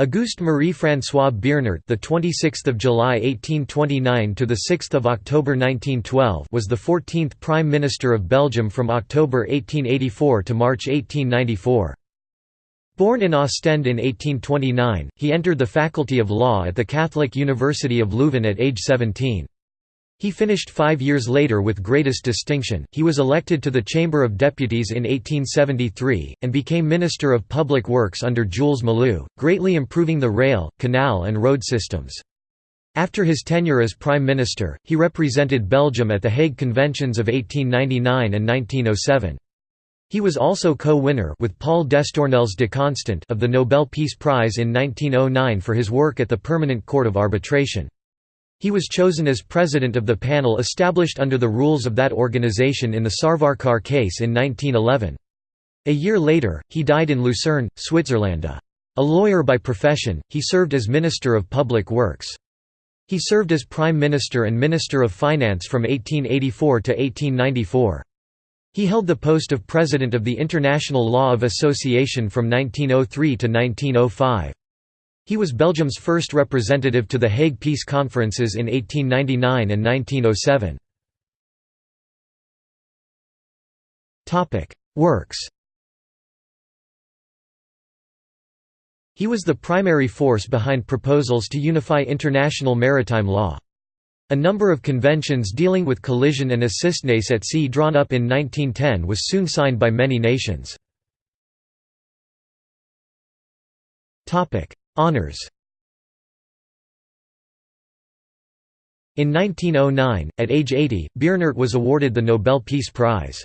Auguste Marie-François Beernaert, the 26th of July 1829 to the 6th of October 1912, was the 14th Prime Minister of Belgium from October 1884 to March 1894. Born in Ostend in 1829, he entered the Faculty of Law at the Catholic University of Leuven at age 17. He finished five years later with greatest distinction. He was elected to the Chamber of Deputies in 1873, and became Minister of Public Works under Jules Malou, greatly improving the rail, canal, and road systems. After his tenure as Prime Minister, he represented Belgium at the Hague Conventions of 1899 and 1907. He was also co-winner with Paul d'Estournelles de Constant of the Nobel Peace Prize in 1909 for his work at the Permanent Court of Arbitration. He was chosen as president of the panel established under the rules of that organization in the Savarkar case in 1911. A year later, he died in Lucerne, Switzerland. A lawyer by profession, he served as Minister of Public Works. He served as Prime Minister and Minister of Finance from 1884 to 1894. He held the post of President of the International Law of Association from 1903 to 1905. He was Belgium's first representative to the Hague Peace Conferences in 1899 and 1907. Works He was the primary force behind proposals to unify international maritime law. A number of conventions dealing with collision and assistance at sea drawn up in 1910 was soon signed by many nations. Honours In 1909, at age 80, Beernaert was awarded the Nobel Peace Prize.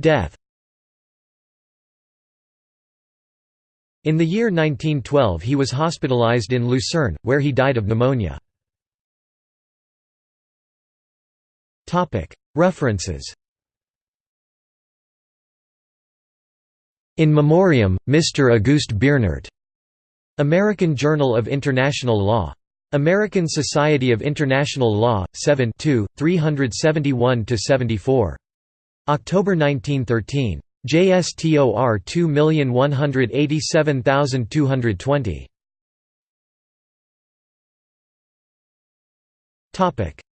Death In the year 1912 he was hospitalized in Lucerne, where he died of pneumonia. References In Memoriam, Mr. Auguste Beernaert. American Journal of International Law. American Society of International Law, 7 371–74. October 1913. JSTOR 2187220.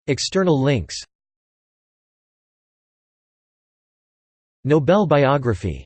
External links Nobel biography